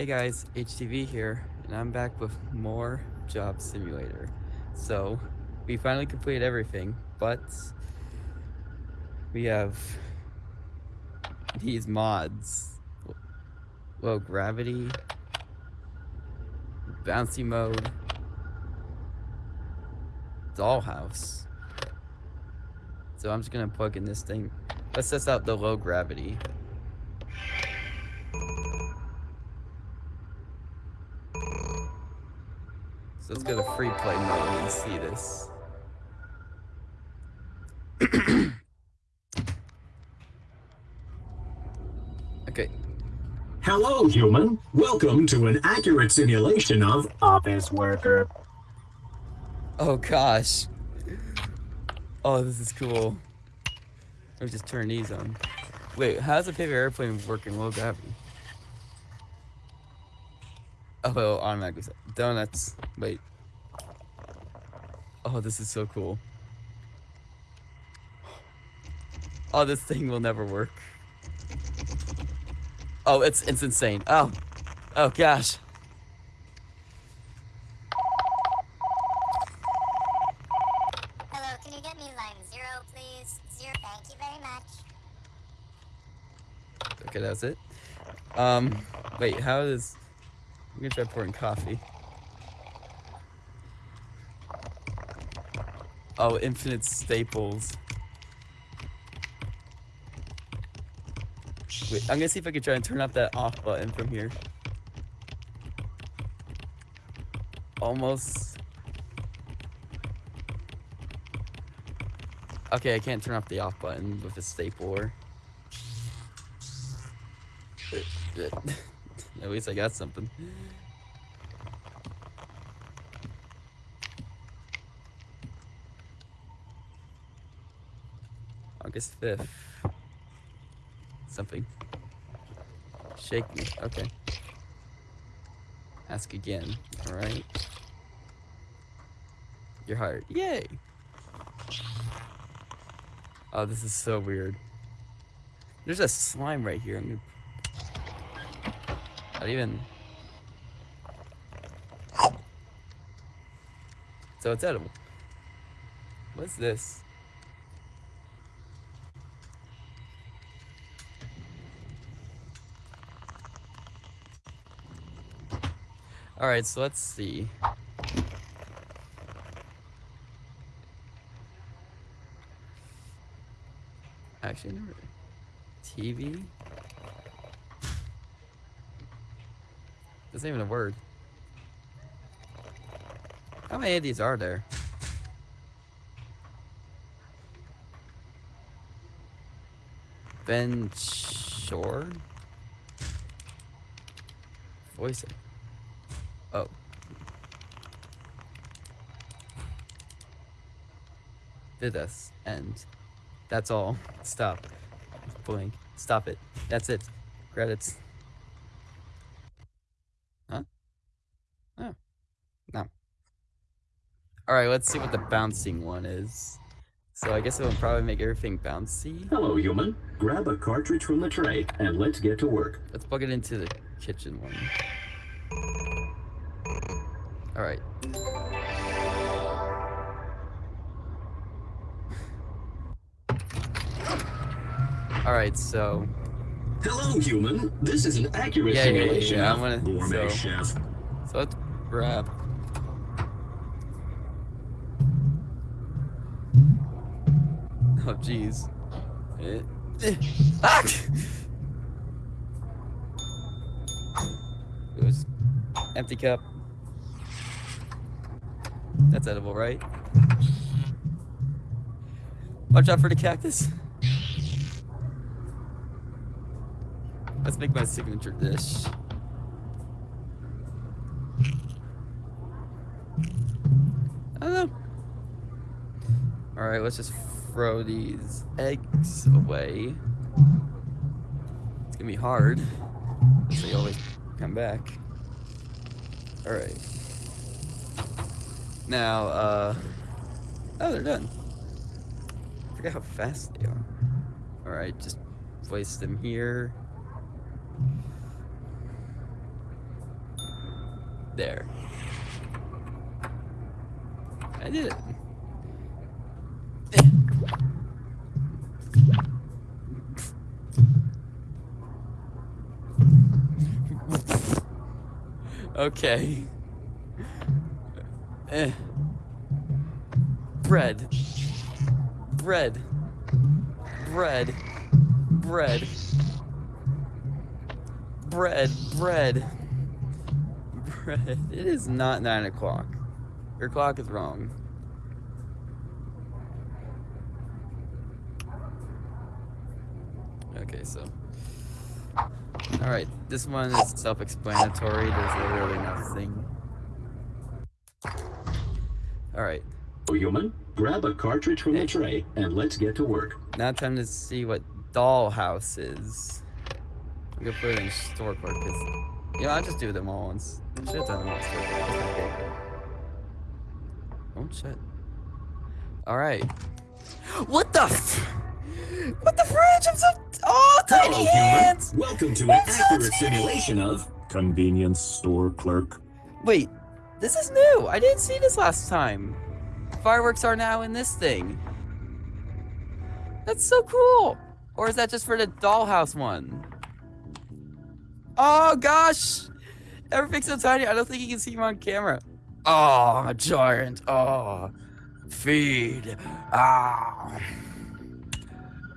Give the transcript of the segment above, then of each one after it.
Hey guys, HTV here, and I'm back with more Job Simulator. So, we finally completed everything, but we have these mods. Low gravity, bouncy mode, dollhouse. So I'm just gonna plug in this thing. Let's test out the low gravity. Let's go to free play mode and see this. okay. Hello, human. Welcome to an accurate simulation of office worker. Oh gosh. Oh, this is cool. Let me just turn these on. Wait, how's the paper airplane working low gravity? Oh, automatically. Donuts. Wait. Oh, this is so cool. Oh, this thing will never work. Oh, it's it's insane. Oh. Oh gosh. Hello, can you get me line zero, please? Zero, thank you very much. Okay, that's it. Um, wait, how is... I'm gonna try pouring coffee. Oh, infinite staples. Wait, I'm gonna see if I can try and turn off that off button from here. Almost. Okay, I can't turn off the off button with a stapler. At least I got something. August 5th. Something. Shake me. Okay. Ask again. Alright. Your heart. Yay! Oh, this is so weird. There's a slime right here. I'm gonna not even. So it's edible. What's this? Alright, so let's see. Actually, never. TV? That's not even a word. How many of these are there? Ben Shore? Voice it. Oh. Did this. And that's all. Stop. Blink. Stop it. That's it. Credits. Huh? Oh. No. Alright, let's see what the bouncing one is. So I guess it will probably make everything bouncy. Hello, human. Grab a cartridge from the tray and let's get to work. Let's plug it into the kitchen one. Alright. Alright, so... Hello, human. This is an accurate Yeah, yeah, yeah, simulation yeah, I'm gonna- so- chef. So let's grab... Oh, jeez. Ah! It was empty cup. That's edible, right? Watch out for the cactus. Let's make my signature dish. I. Alright, let's just throw these eggs away. It's gonna be hard. So you always come back. Alright. Now, uh... Oh, they're done. I forget how fast they are. Alright, just place them here. There. I did it. okay. Eh. Bread. Bread. Bread. Bread. Bread. Bread. Bread. It is not nine o'clock. Your clock is wrong. Okay, so. Alright, this one is self explanatory. There's literally nothing. Alright, Human, grab a cartridge from the tray and let's get to work. now time to see what dollhouse is. I'm gonna put it in store because, you know, I'll just do them all once. Should have done them all in store clerk. That's. Oh shit. Alright. What the f- What the fridge? I'm so. Oh, tiny Hello, hands! human. Welcome to an so accurate tiny. simulation of convenience store clerk. Wait, this is new. I didn't see this last time. Fireworks are now in this thing. That's so cool. Or is that just for the dollhouse one? Oh gosh, everything's so tiny. I don't think you can see him on camera. Oh, I'm a giant. Oh, feed. Ah.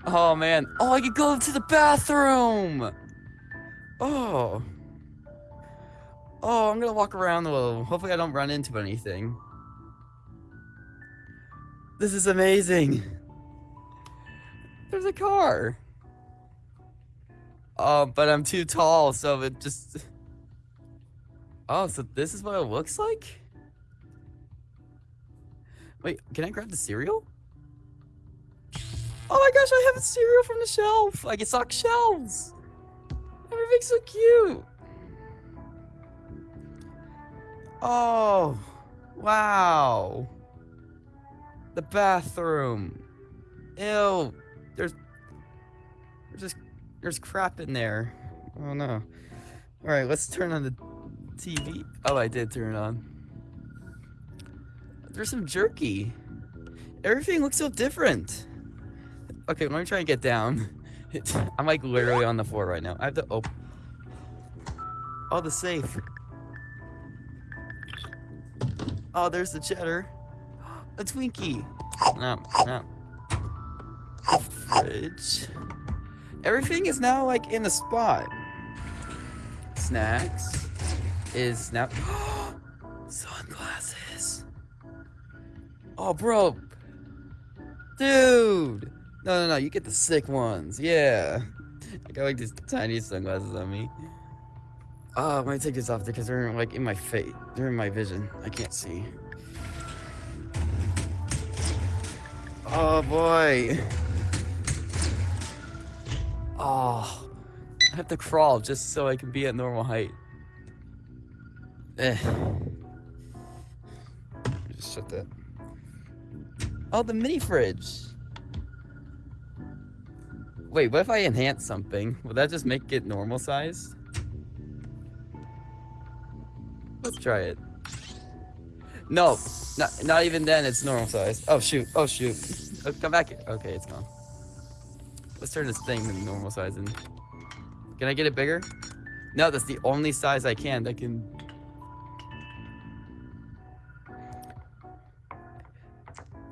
Oh man. Oh, I can go to the bathroom. Oh. Oh, I'm gonna walk around a little. Hopefully I don't run into anything. This is amazing. There's a car. Oh, but I'm too tall, so it just... Oh, so this is what it looks like? Wait, can I grab the cereal? Oh my gosh, I have a cereal from the shelf. I can stock shelves. Everything's so cute. Oh, wow. The bathroom. Ew. There's there's just there's crap in there. Oh no. All right, let's turn on the TV. Oh, I did turn it on. There's some jerky. Everything looks so different. Okay, let me try and get down. I'm like literally on the floor right now. I have to open. Oh, the safe. Oh, there's the cheddar. A Twinkie. No, no. Fridge. Everything is now like in the spot. Snacks is now. Sunglasses. Oh, bro. Dude. No, no, no. You get the sick ones. Yeah. I got like these tiny sunglasses on me. Oh, I'm gonna take these off because they're like in my face. They're in my vision. I can't see. Oh boy. Oh. I have to crawl just so I can be at normal height. Eh. Just shut that. Oh, the mini fridge. Wait, what if I enhance something? Will that just make it normal size? Let's try it. No, not, not even then it's normal size. Oh shoot, oh shoot. Oh, come back here. Okay, it's gone. Let's turn this thing to normal size and... Can I get it bigger? No, that's the only size I can that can...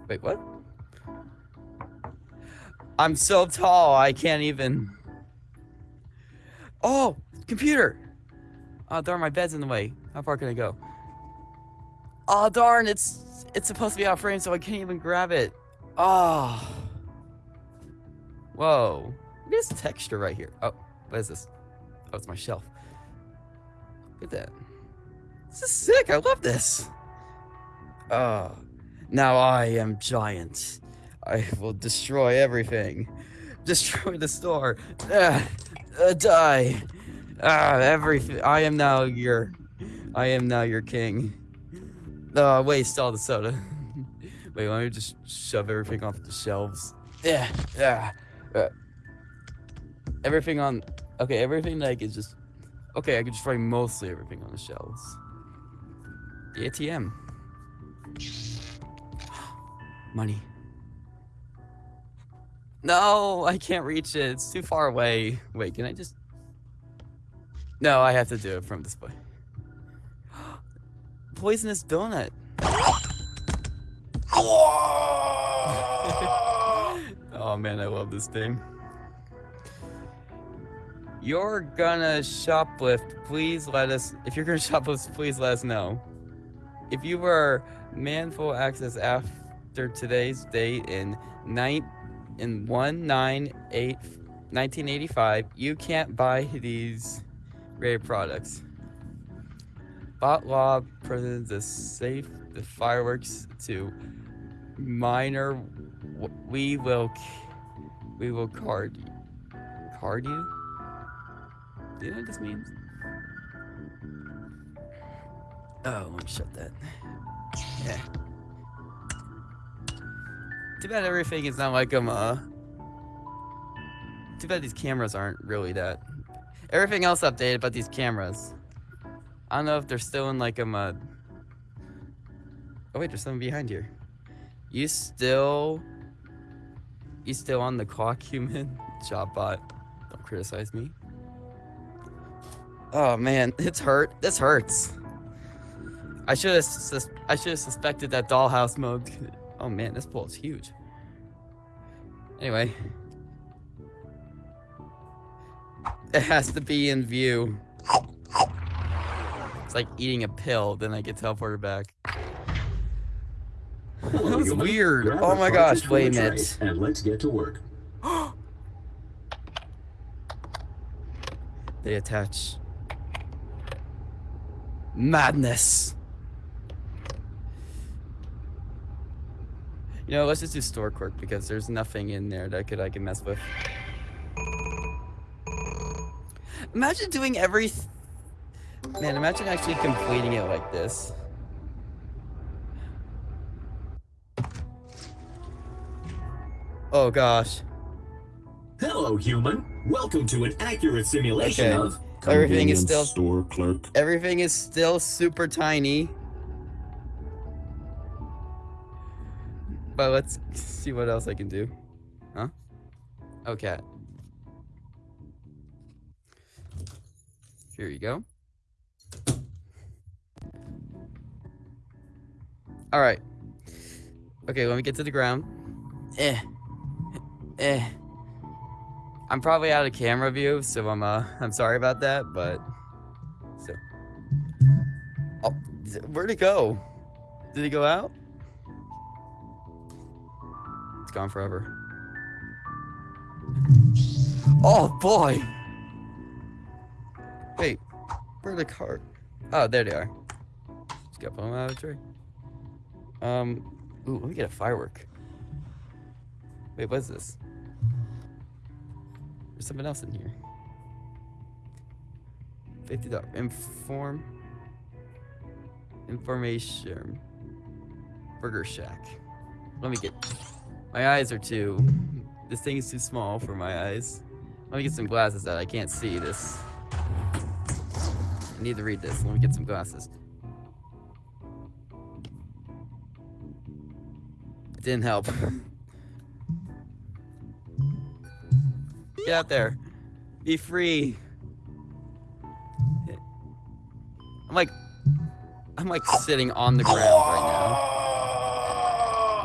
Wait, what? I'm so tall, I can't even... Oh, computer! Oh, darn, my bed's in the way. How far can I go? Oh, darn, it's it's supposed to be out of frame, so I can't even grab it. Oh. Whoa. Look at this texture right here. Oh, what is this? Oh, it's my shelf. Look at that. This is sick. I love this. Oh. Now I am giant. I will destroy everything. Destroy the store. Ah, uh, die. Ah, everything. I am now your. I am now your king. Oh, waste all the soda. Wait, let me just shove everything off the shelves. Yeah, yeah. Uh, everything on. Okay, everything like is just. Okay, I can destroy mostly everything on the shelves. The ATM. Money. No, I can't reach it. It's too far away. Wait, can I just... No, I have to do it from this way. Poisonous donut. oh man, I love this thing. You're gonna shoplift, please let us, if you're gonna shoplift, please let us know. If you were manful access after today's date in nine, in 198 1985, you can't buy these rare products. Bot law presents a safe the fireworks to minor. We will, we will card you. Card you? Do you know what this means? Oh, let me shut that. Yeah. Too bad everything is not like um uh. Too bad these cameras aren't really that. Everything else updated, but these cameras. I don't know if they're still in like a uh. Oh wait, there's something behind here. You still. You still on the clock, human? Job bot. Don't criticize me. Oh man, it's hurt. This hurts. I should have sus- I should have suspected that dollhouse mode. Oh man, this pool is huge. Anyway, it has to be in view. It's like eating a pill, then I get teleported back. That was weird. Oh my gosh, wait a minute. And let's get to work. They attach. Madness. You know, let's just do store clerk because there's nothing in there that could I can mess with. Imagine doing every. Man, imagine actually completing it like this. Oh gosh. Hello, human. Welcome to an accurate simulation Okay. of Everything is still- store clerk. Everything is still super tiny. But let's see what else I can do. Huh? Okay. Here you go. All right. Okay, let me get to the ground. Eh. Eh. I'm probably out of camera view, so I'm uh I'm sorry about that, but so Oh, where'd it go? Did it go out? It's gone forever. Oh boy! Wait, where the card? Oh, there they are. Just got them out of the tray. Um, ooh, let me get a firework. Wait, what's this? There's something else in here. Fifty dollars. Inform. Information. Burger Shack. Let me get. My eyes are too. This thing is too small for my eyes. Let me get some glasses that I can't see this. I need to read this. Let me get some glasses. It didn't help. Get out there. Be free. I'm like, I'm like sitting on the ground right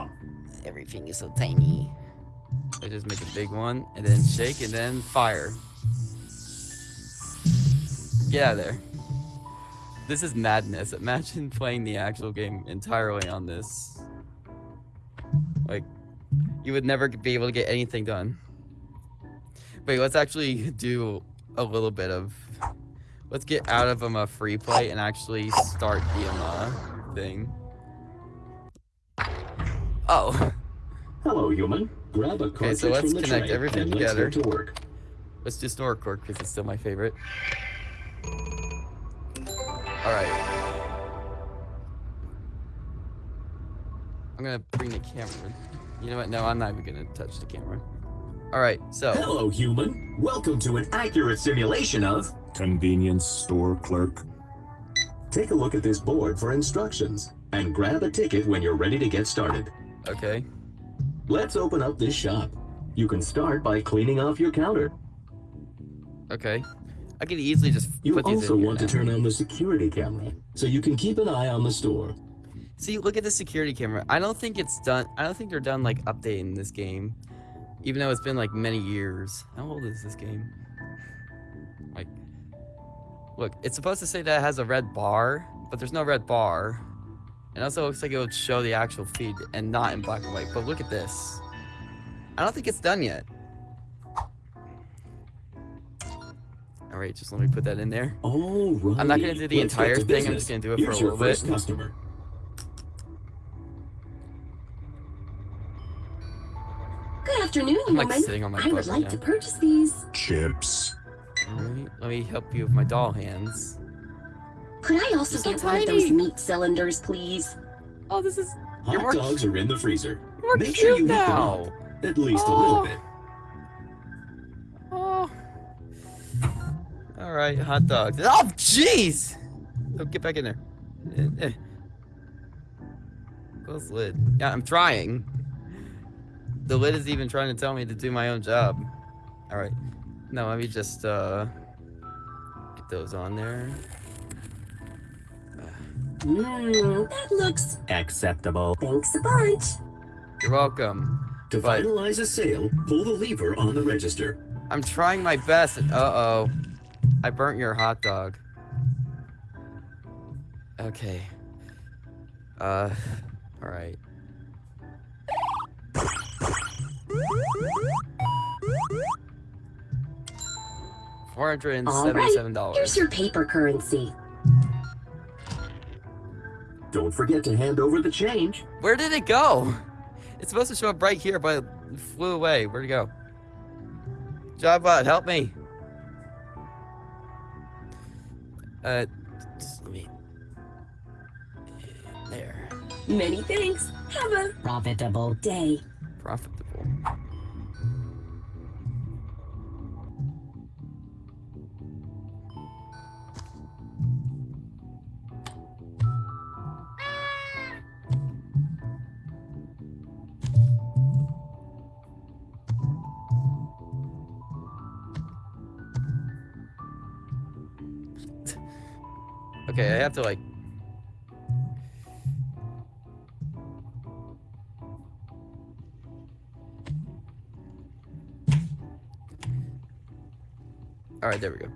now. Everything is so tiny. I just make a big one and then shake and then fire. Get out of there. This is madness. Imagine playing the actual game entirely on this. Like, you would never be able to get anything done. Wait, let's actually do a little bit of. Let's get out of um, a free play and actually start the um, uh, thing. Oh, Hello, human. Grab a Okay, so let's connect everything let's together. get to work. let's do Snore Cork because it's still my favorite. Alright. I'm gonna bring the camera. You know what? No, I'm not even gonna touch the camera. Alright, so. Hello, human. Welcome to an accurate simulation of Convenience store clerk. Take a look at this board for instructions and grab a ticket when you're ready to get started. Okay. Let's open up this shop. You can start by cleaning off your counter. Okay. I could easily just You put these also want to turn on the security camera so you can keep an eye on the store. See, look at the security camera. I don't think it's done. I don't think they're done like updating this game, even though it's been like many years. How old is this game? Like, look, it's supposed to say that it has a red bar, but there's no red bar. It also looks like it would show the actual feed and not in black and white. But look at this. I don't think it's done yet. All right, just let me put that in there. All right. I'm not gonna do the let's entire to thing, I'm just gonna do it for Here's a your little bit. customer. Afternoon, I'm like woman. sitting on my I would right like to purchase these. Chips. Alright, let me help you with my doll hands. Could I also You're so get one of those meat cylinders, please? Oh, this is You're Hot more dogs are in the freezer. more Make cute sure you heat them up. At least a Oh. little bit. Oh. All right, hot dogs. Oh, jeez. Oh, get back in there. Eh, eh. Close lid. Yeah, I'm trying. The lid is even trying to tell me to do my own job. All right. Now let me just uh get those on there. Mmm, that looks. Acceptable. Thanks a bunch. You're welcome. To But- finalize a sale, pull the lever on the register. I'm trying my best. Uh oh. I burnt your hot dog. Okay. Uh, alright. Four hundred and seventy-seven Here's your paper currency. Don't forget to hand over the change. Where did it go? It's supposed to show up right here, but it flew away. Where'd it go? Job bot, help me. Uh, just let me. There. Many thanks. Have a profitable day. Profitable. Okay, I have to like. All right, there we go.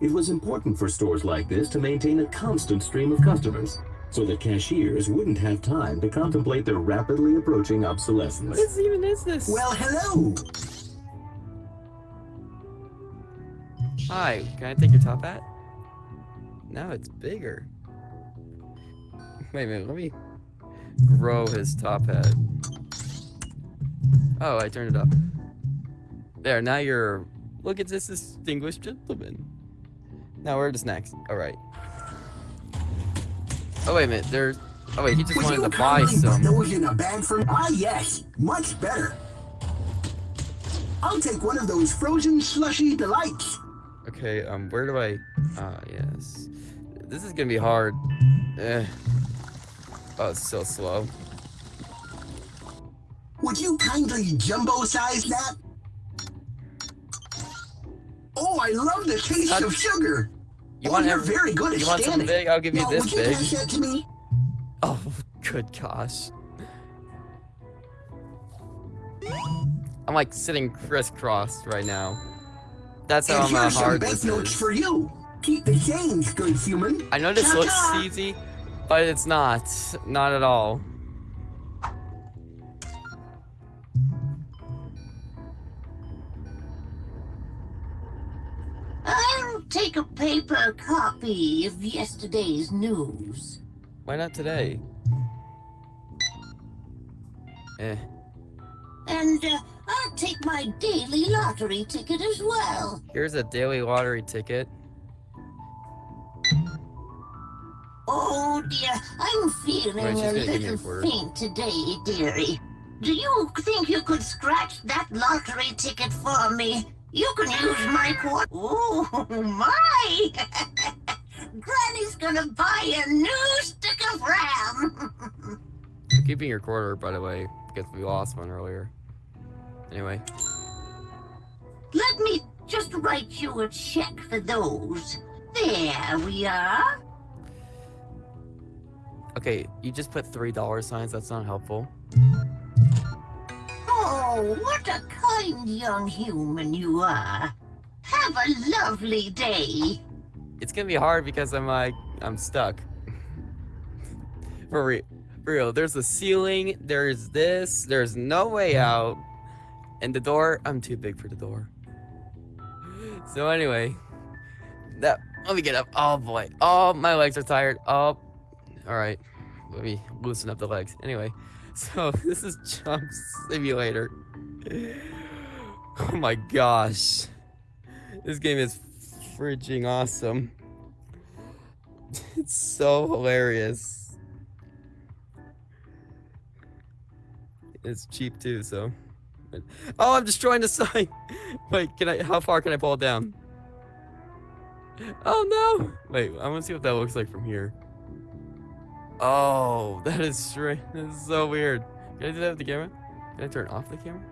It was important for stores like this to maintain a constant stream of customers, so that cashiers wouldn't have time to contemplate their rapidly approaching obsolescence. What is even is this? Well, hello! Hi, can I take your top hat? Now it's bigger. Wait a minute, let me grow his top hat. Oh, I turned it up. There, now you're. Look at this distinguished gentleman. Now where to next? Alright. Oh, wait a minute, there's. Oh, wait, he just Would wanted to buy some. those in a bag for? Ah, yes, much better. I'll take one of those frozen slushy delights. Okay, um, where do I? Ah, yes. This is gonna be hard. Eh. Oh, it's so slow. Would you kindly jumbo size that? Oh, I love the taste That- of sugar. You oh, want you're every- very good at You want something big? I'll give you now, this would you big. pass that to me? Oh, good gosh. I'm like sitting crisscrossed right now. That's how and I'm, here's some hard this banknotes for you. Keep the change, good human. I know this looks easy, but it's not. Not at all. Paper copy of yesterday's news. Why not today? Eh. And uh, I'll take my daily lottery ticket as well. Here's a daily lottery ticket. Oh dear, I'm feeling Right, a gonna give me a little faint today, dearie. Do you think you could scratch that lottery ticket for me? You can use my quad. Oh my! Granny's gonna buy a new stick of RAM. Keeping your quarter, by the way, because we lost one earlier. Anyway, Let me just write you a check for those. There we are. okay, you just put three dollar signs. That's not helpful. Oh, what a kind young human you are. Have a lovely day. It's gonna be hard because I'm like I'm stuck. For real, for real. There's a ceiling. There's this. There's no way out. And the door. I'm too big for the door. So anyway, that. Let me get up. Oh boy. Oh, my legs are tired. Oh, all right. Let me loosen up the legs. Anyway, so this is Job Simulator. Oh my gosh. This game is freaking awesome. It's so hilarious. It's cheap too, so. Oh, I'm destroying the sign. Wait, can I? How far can I pull it down? Oh no! Wait, I want to see what that looks like from here. Oh, that is strange. That is so weird. Can I do that with the camera? Can I turn off the camera?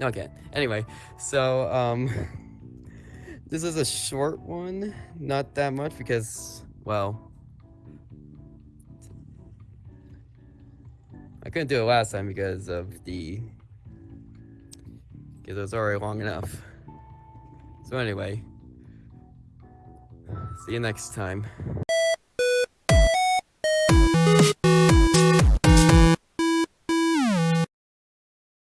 No, Anyway, so um, this is a short one. Not that much because, well, I couldn't do it last time because of the because it was already long enough. So anyway, see you next time.